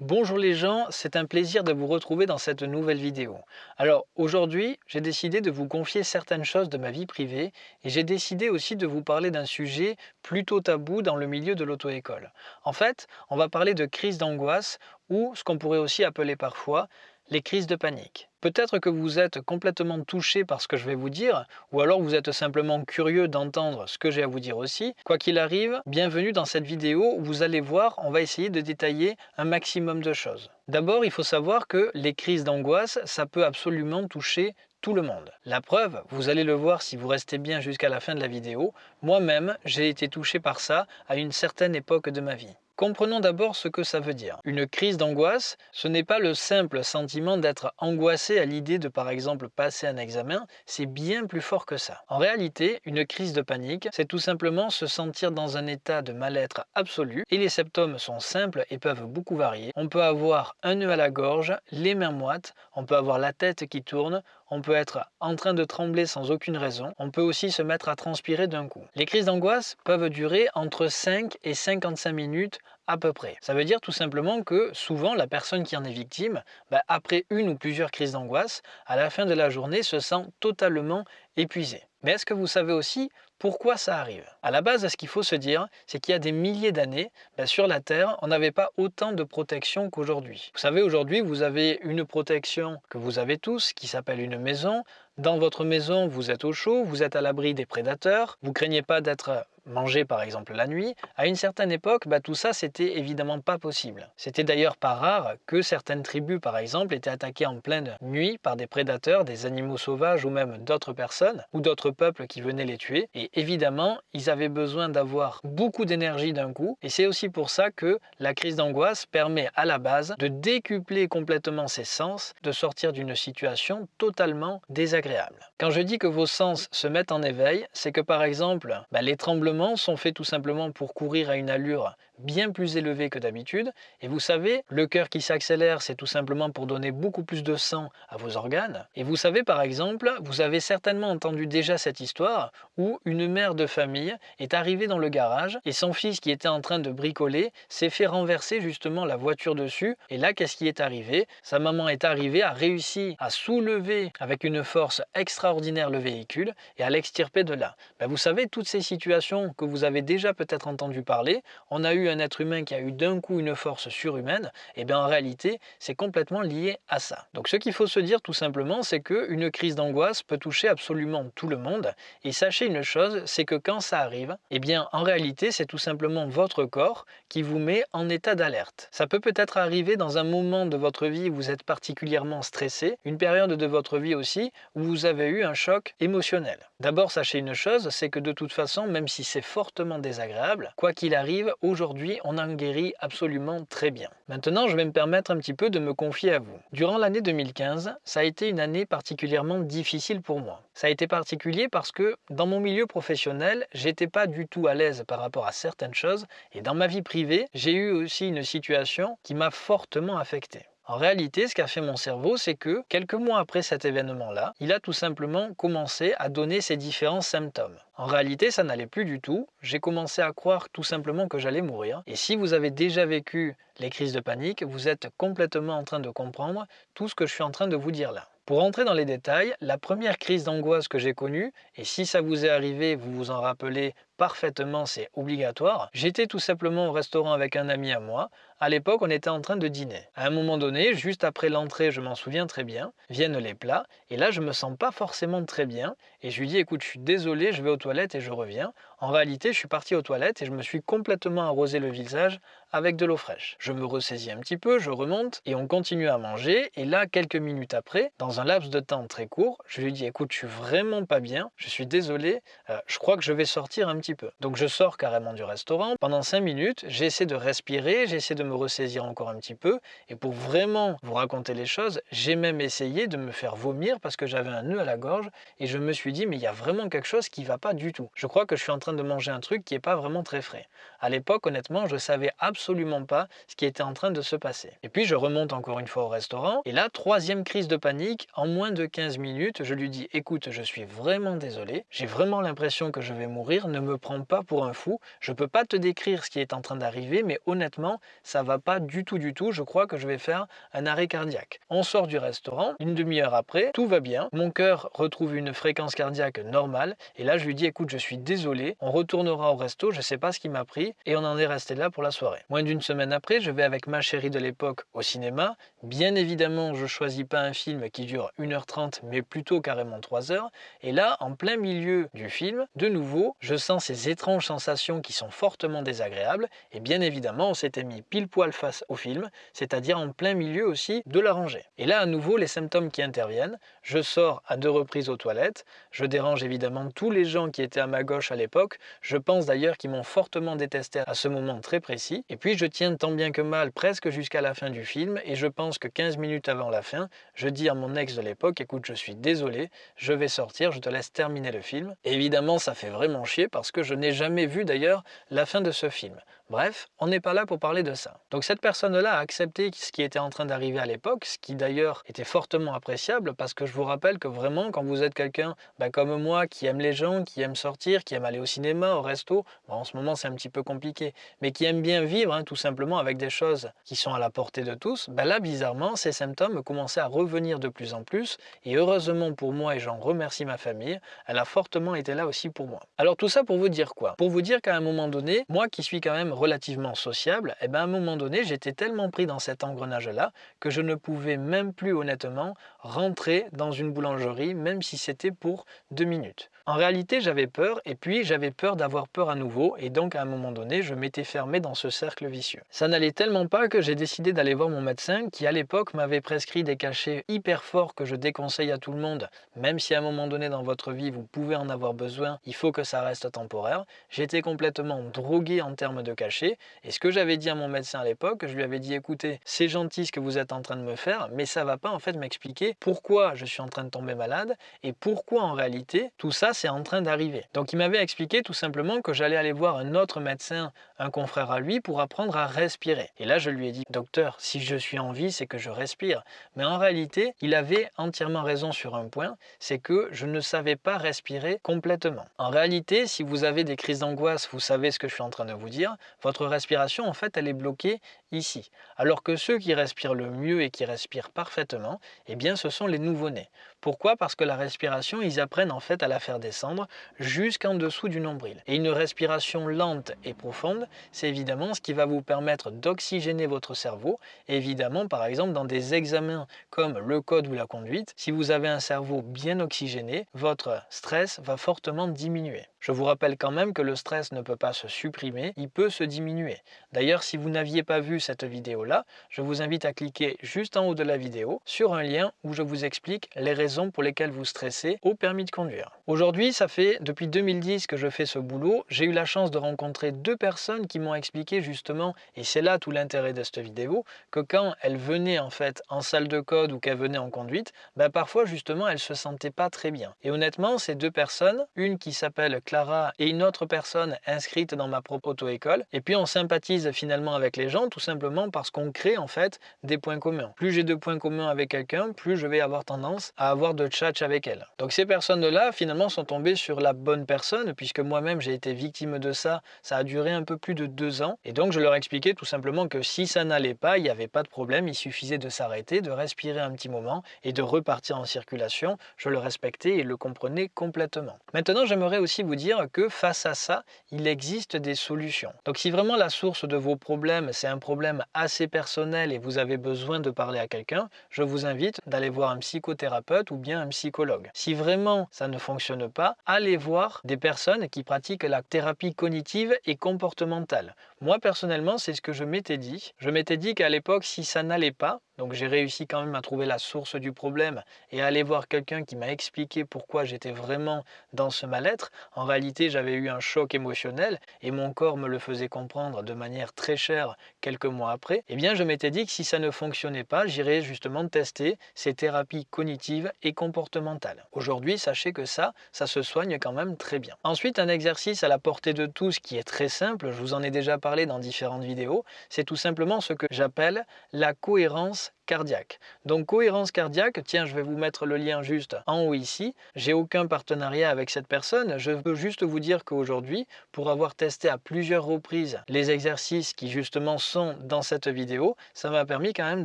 Bonjour les gens, c'est un plaisir de vous retrouver dans cette nouvelle vidéo. Alors aujourd'hui, j'ai décidé de vous confier certaines choses de ma vie privée et j'ai décidé aussi de vous parler d'un sujet plutôt tabou dans le milieu de l'auto-école. En fait, on va parler de crise d'angoisse ou ce qu'on pourrait aussi appeler parfois les crises de panique. Peut-être que vous êtes complètement touché par ce que je vais vous dire, ou alors vous êtes simplement curieux d'entendre ce que j'ai à vous dire aussi. Quoi qu'il arrive, bienvenue dans cette vidéo où vous allez voir, on va essayer de détailler un maximum de choses. D'abord, il faut savoir que les crises d'angoisse, ça peut absolument toucher tout le monde. La preuve, vous allez le voir si vous restez bien jusqu'à la fin de la vidéo, moi-même, j'ai été touché par ça à une certaine époque de ma vie. Comprenons d'abord ce que ça veut dire. Une crise d'angoisse, ce n'est pas le simple sentiment d'être angoissé à l'idée de par exemple passer un examen, c'est bien plus fort que ça. En réalité, une crise de panique, c'est tout simplement se sentir dans un état de mal-être absolu et les symptômes sont simples et peuvent beaucoup varier. On peut avoir un nœud à la gorge, les mains moites, on peut avoir la tête qui tourne, on peut être en train de trembler sans aucune raison, on peut aussi se mettre à transpirer d'un coup. Les crises d'angoisse peuvent durer entre 5 et 55 minutes à peu près. Ça veut dire tout simplement que souvent la personne qui en est victime, bah, après une ou plusieurs crises d'angoisse, à la fin de la journée se sent totalement épuisée. Mais est-ce que vous savez aussi pourquoi ça arrive? À la base, ce qu'il faut se dire, c'est qu'il y a des milliers d'années, bah, sur la Terre, on n'avait pas autant de protection qu'aujourd'hui. Vous savez, aujourd'hui, vous avez une protection que vous avez tous, qui s'appelle une maison. Dans votre maison, vous êtes au chaud, vous êtes à l'abri des prédateurs, vous craignez pas d'être manger par exemple la nuit, à une certaine époque, bah, tout ça c'était évidemment pas possible. C'était d'ailleurs pas rare que certaines tribus par exemple étaient attaquées en pleine nuit par des prédateurs, des animaux sauvages ou même d'autres personnes ou d'autres peuples qui venaient les tuer. Et évidemment, ils avaient besoin d'avoir beaucoup d'énergie d'un coup. Et c'est aussi pour ça que la crise d'angoisse permet à la base de décupler complètement ses sens, de sortir d'une situation totalement désagréable. Quand je dis que vos sens se mettent en éveil, c'est que par exemple, bah, les tremblements sont faits tout simplement pour courir à une allure bien plus élevée que d'habitude. Et vous savez, le cœur qui s'accélère, c'est tout simplement pour donner beaucoup plus de sang à vos organes. Et vous savez, par exemple, vous avez certainement entendu déjà cette histoire où une mère de famille est arrivée dans le garage et son fils qui était en train de bricoler s'est fait renverser justement la voiture dessus. Et là, qu'est-ce qui est arrivé? Sa maman est arrivée, a réussi à soulever avec une force extraordinaire le véhicule et à l'extirper de là. Ben, vous savez, toutes ces situations que vous avez déjà peut-être entendu parler, on a eu un être humain qui a eu d'un coup une force surhumaine, et eh bien en réalité, c'est complètement lié à ça. Donc ce qu'il faut se dire tout simplement, c'est qu'une crise d'angoisse peut toucher absolument tout le monde, et sachez une chose, c'est que quand ça arrive, et eh bien en réalité, c'est tout simplement votre corps qui vous met en état d'alerte. Ça peut peut-être arriver dans un moment de votre vie où vous êtes particulièrement stressé, une période de votre vie aussi où vous avez eu un choc émotionnel. D'abord, sachez une chose, c'est que de toute façon, même si c'est fortement désagréable. Quoi qu'il arrive, aujourd'hui, on en guérit absolument très bien. Maintenant, je vais me permettre un petit peu de me confier à vous. Durant l'année 2015, ça a été une année particulièrement difficile pour moi. Ça a été particulier parce que dans mon milieu professionnel, j'étais pas du tout à l'aise par rapport à certaines choses et dans ma vie privée, j'ai eu aussi une situation qui m'a fortement affecté. En réalité, ce qu'a fait mon cerveau, c'est que quelques mois après cet événement-là, il a tout simplement commencé à donner ses différents symptômes. En réalité, ça n'allait plus du tout. J'ai commencé à croire tout simplement que j'allais mourir. Et si vous avez déjà vécu les crises de panique, vous êtes complètement en train de comprendre tout ce que je suis en train de vous dire là. Pour entrer dans les détails, la première crise d'angoisse que j'ai connue, et si ça vous est arrivé, vous vous en rappelez parfaitement, c'est obligatoire, j'étais tout simplement au restaurant avec un ami à moi. À l'époque, on était en train de dîner. À un moment donné, juste après l'entrée, je m'en souviens très bien, viennent les plats, et là, je me sens pas forcément très bien, et je lui dis, écoute, je suis désolé, je vais aux toilettes et je reviens. En réalité, je suis parti aux toilettes et je me suis complètement arrosé le visage avec de l'eau fraîche. Je me ressaisis un petit peu, je remonte et on continue à manger. Et là, quelques minutes après, dans un laps de temps très court, je lui dis écoute, je suis vraiment pas bien, je suis désolé, euh, je crois que je vais sortir un petit peu. Donc je sors carrément du restaurant. Pendant cinq minutes, j'essaie de respirer, j'essaie de me ressaisir encore un petit peu. Et pour vraiment vous raconter les choses, j'ai même essayé de me faire vomir parce que j'avais un nœud à la gorge et je me suis dit mais il y a vraiment quelque chose qui va pas du tout. Je crois que je suis en train de manger un truc qui n'est pas vraiment très frais. À l'époque, honnêtement, je savais absolument pas ce qui était en train de se passer. Et puis, je remonte encore une fois au restaurant. Et là, troisième crise de panique. En moins de 15 minutes, je lui dis, écoute, je suis vraiment désolé. J'ai vraiment l'impression que je vais mourir. Ne me prends pas pour un fou. Je peux pas te décrire ce qui est en train d'arriver, mais honnêtement, ça va pas du tout du tout. Je crois que je vais faire un arrêt cardiaque. On sort du restaurant, une demi-heure après, tout va bien. Mon cœur retrouve une fréquence cardiaque normale. Et là, je lui dis, écoute, je suis désolé, on retournera au resto, je sais pas ce qui m'a pris. Et on en est resté là pour la soirée. Moins d'une semaine après, je vais avec ma chérie de l'époque au cinéma. Bien évidemment, je choisis pas un film qui dure 1h30, mais plutôt carrément 3 heures. Et là, en plein milieu du film, de nouveau, je sens ces étranges sensations qui sont fortement désagréables. Et bien évidemment, on s'était mis pile poil face au film, c'est-à-dire en plein milieu aussi de la rangée. Et là, à nouveau, les symptômes qui interviennent. Je sors à deux reprises aux toilettes. Je dérange évidemment tous les gens qui étaient à ma gauche à l'époque. Je pense d'ailleurs qu'ils m'ont fortement détesté à ce moment très précis. Et puis, je tiens tant bien que mal presque jusqu'à la fin du film. Et je pense que 15 minutes avant la fin, je dis à mon ex de l'époque, écoute, je suis désolé, je vais sortir, je te laisse terminer le film. évidemment, ça fait vraiment chier parce que je n'ai jamais vu d'ailleurs la fin de ce film. Bref, on n'est pas là pour parler de ça. Donc cette personne-là a accepté ce qui était en train d'arriver à l'époque, ce qui d'ailleurs était fortement appréciable parce que je vous rappelle que vraiment quand vous êtes quelqu'un bah, comme moi qui aime les gens, qui aime sortir, qui aime aller au cinéma, au resto, en ce moment c'est un petit peu compliqué, mais qui aime bien vivre hein, tout simplement avec des choses qui sont à la portée de tous, bah là bizarrement ces symptômes commençaient à revenir de plus en plus et heureusement pour moi et j'en remercie ma famille, elle a fortement été là aussi pour moi. Alors tout ça pour vous dire quoi? Pour vous dire qu'à un moment donné, moi qui suis quand même relativement sociable, et eh bien à un moment donné, j'étais tellement pris dans cet engrenage-là que je ne pouvais même plus honnêtement rentrer dans une boulangerie, même si c'était pour deux minutes. En réalité, j'avais peur, et puis j'avais peur d'avoir peur à nouveau, et donc à un moment donné, je m'étais fermé dans ce cercle vicieux. Ça n'allait tellement pas que j'ai décidé d'aller voir mon médecin, qui à l'époque m'avait prescrit des cachets hyper forts que je déconseille à tout le monde, même si à un moment donné dans votre vie vous pouvez en avoir besoin, il faut que ça reste temporaire. J'étais complètement drogué en termes de cachets, et ce que j'avais dit à mon médecin à l'époque, je lui avais dit écoutez, c'est gentil ce que vous êtes en train de me faire, mais ça va pas en fait m'expliquer pourquoi je suis en train de tomber malade, et pourquoi en réalité tout ça c'est en train d'arriver. Donc il m'avait expliqué tout simplement que j'allais aller voir un autre médecin, un confrère à lui, pour apprendre à respirer. Et là je lui ai dit, docteur, si je suis en vie, c'est que je respire. Mais en réalité, il avait entièrement raison sur un point, c'est que je ne savais pas respirer complètement. En réalité, si vous avez des crises d'angoisse, vous savez ce que je suis en train de vous dire, votre respiration, en fait, elle est bloquée ici. Alors que ceux qui respirent le mieux et qui respirent parfaitement, eh bien, ce sont les nouveau-nés. Pourquoi? Parce que la respiration, ils apprennent en fait à la faire descendre jusqu'en dessous du nombril. Et une respiration lente et profonde, c'est évidemment ce qui va vous permettre d'oxygéner votre cerveau. évidemment, par exemple, dans des examens comme le code ou la conduite, si vous avez un cerveau bien oxygéné, votre stress va fortement diminuer. Je vous rappelle quand même que le stress ne peut pas se supprimer, il peut se diminuer. D'ailleurs, si vous n'aviez pas vu cette vidéo-là, je vous invite à cliquer juste en haut de la vidéo sur un lien où je vous explique les raisons pour lesquelles vous stressez au permis de conduire. Aujourd'hui, ça fait depuis 2010 que je fais ce boulot. J'ai eu la chance de rencontrer deux personnes qui m'ont expliqué justement, et c'est là tout l'intérêt de cette vidéo, que quand elles venaient en fait en salle de code ou qu'elles venaient en conduite, ben parfois justement elles se sentaient pas très bien. Et honnêtement, ces deux personnes, une qui s'appelle Clara et une autre personne inscrite dans ma propre auto-école, et puis on sympathise finalement avec les gens tout simplement parce qu'on crée en fait des points communs. Plus j'ai de points communs avec quelqu'un, plus je vais avoir tendance à avoir de chat avec elle. Donc ces personnes-là, finalement, sont tombées sur la bonne personne, puisque moi-même j'ai été victime de ça. Ça a duré un peu plus de deux ans. Et donc je leur expliquais tout simplement que si ça n'allait pas, il n'y avait pas de problème. Il suffisait de s'arrêter, de respirer un petit moment et de repartir en circulation. Je le respectais et le comprenais complètement. Maintenant, j'aimerais aussi vous dire que face à ça, il existe des solutions. Donc si vraiment la source de vos problèmes, c'est un problème assez personnel et vous avez besoin de parler à quelqu'un, je vous invite d'aller voir un psychothérapeute ou bien un psychologue. Si vraiment ça ne fonctionne pas, allez voir des personnes qui pratiquent la thérapie cognitive et comportementale. Moi personnellement, c'est ce que je m'étais dit. Je m'étais dit qu'à l'époque, si ça n'allait pas, donc j'ai réussi quand même à trouver la source du problème et à aller voir quelqu'un qui m'a expliqué pourquoi j'étais vraiment dans ce mal-être. En réalité, j'avais eu un choc émotionnel et mon corps me le faisait comprendre de manière très chère quelques mois après. Eh bien, je m'étais dit que si ça ne fonctionnait pas, j'irais justement tester ces thérapies cognitives et comportementales. Aujourd'hui, sachez que ça, ça se soigne quand même très bien. Ensuite, un exercice à la portée de tous qui est très simple, je vous en ai déjà parlé dans différentes vidéos, c'est tout simplement ce que j'appelle la cohérence cardiaque. Donc cohérence cardiaque, tiens je vais vous mettre le lien juste en haut ici, j'ai aucun partenariat avec cette personne, je veux juste vous dire qu'aujourd'hui, pour avoir testé à plusieurs reprises les exercices qui justement sont dans cette vidéo, ça m'a permis quand même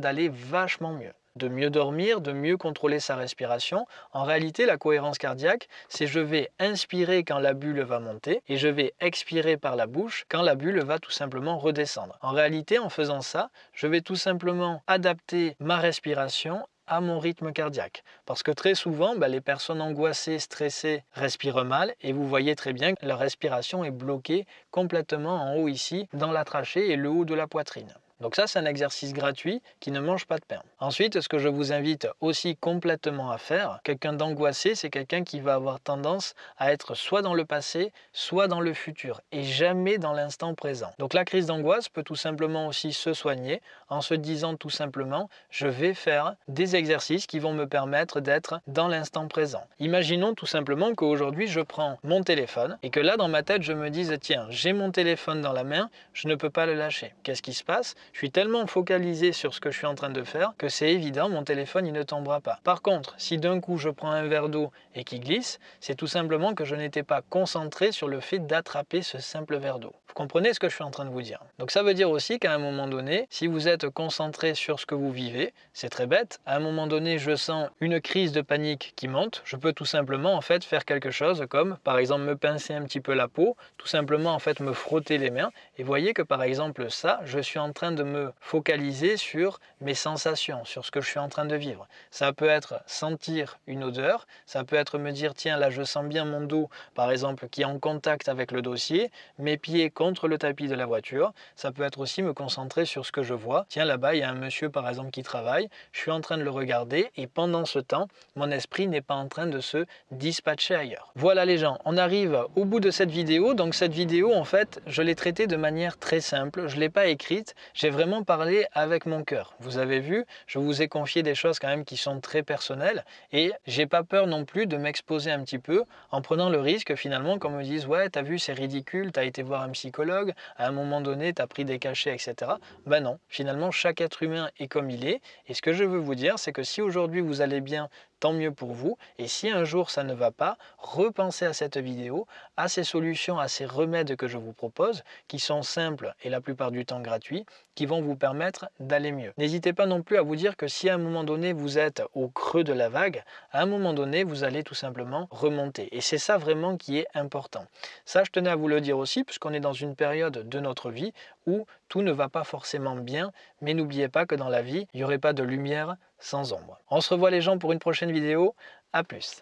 d'aller vachement mieux de mieux dormir, de mieux contrôler sa respiration. En réalité, la cohérence cardiaque, c'est je vais inspirer quand la bulle va monter et je vais expirer par la bouche quand la bulle va tout simplement redescendre. En réalité, en faisant ça, je vais tout simplement adapter ma respiration à mon rythme cardiaque. Parce que très souvent, bah, les personnes angoissées, stressées respirent mal et vous voyez très bien que leur respiration est bloquée complètement en haut ici, dans la trachée et le haut de la poitrine. Donc ça, c'est un exercice gratuit qui ne mange pas de pain. Ensuite, ce que je vous invite aussi complètement à faire, quelqu'un d'angoissé, c'est quelqu'un qui va avoir tendance à être soit dans le passé, soit dans le futur, et jamais dans l'instant présent. Donc la crise d'angoisse peut tout simplement aussi se soigner en se disant tout simplement, je vais faire des exercices qui vont me permettre d'être dans l'instant présent. Imaginons tout simplement qu'aujourd'hui, je prends mon téléphone et que là, dans ma tête, je me dise, tiens, j'ai mon téléphone dans la main, je ne peux pas le lâcher. Qu'est-ce qui se passe? Je suis tellement focalisé sur ce que je suis en train de faire que c'est évident, mon téléphone il ne tombera pas. Par contre, si d'un coup je prends un verre d'eau et qu'il glisse, c'est tout simplement que je n'étais pas concentré sur le fait d'attraper ce simple verre d'eau. Vous comprenez ce que je suis en train de vous dire? Donc ça veut dire aussi qu'à un moment donné, si vous êtes concentré sur ce que vous vivez, c'est très bête, à un moment donné je sens une crise de panique qui monte, je peux tout simplement en fait faire quelque chose comme par exemple me pincer un petit peu la peau, tout simplement en fait me frotter les mains et voyez que par exemple ça, je suis en train de me focaliser sur mes sensations, sur ce que je suis en train de vivre. Ça peut être sentir une odeur, ça peut être me dire tiens là je sens bien mon dos par exemple qui est en contact avec le dossier, mes pieds contre le tapis de la voiture, ça peut être aussi me concentrer sur ce que je vois. Tiens là-bas il y a un monsieur par exemple qui travaille, je suis en train de le regarder et pendant ce temps mon esprit n'est pas en train de se dispatcher ailleurs. Voilà les gens, on arrive au bout de cette vidéo, donc cette vidéo en fait je l'ai traitée de manière très simple, je ne l'ai pas écrite, vraiment parlé avec mon cœur. Vous avez vu, je vous ai confié des choses quand même qui sont très personnelles et j'ai pas peur non plus de m'exposer un petit peu en prenant le risque finalement qu'on me dise ouais t'as vu c'est ridicule, t'as été voir un psychologue, à un moment donné t'as pris des cachets etc. Ben non, finalement chaque être humain est comme il est et ce que je veux vous dire c'est que si aujourd'hui vous allez bien tant mieux pour vous. Et si un jour ça ne va pas, repensez à cette vidéo, à ces solutions, à ces remèdes que je vous propose, qui sont simples et la plupart du temps gratuits, qui vont vous permettre d'aller mieux. N'hésitez pas non plus à vous dire que si à un moment donné vous êtes au creux de la vague, à un moment donné vous allez tout simplement remonter. Et c'est ça vraiment qui est important. Ça je tenais à vous le dire aussi, puisqu'on est dans une période de notre vie où tout ne va pas forcément bien, mais n'oubliez pas que dans la vie, il n'y aurait pas de lumière sans ombre. On se revoit les gens pour une prochaine vidéo, à plus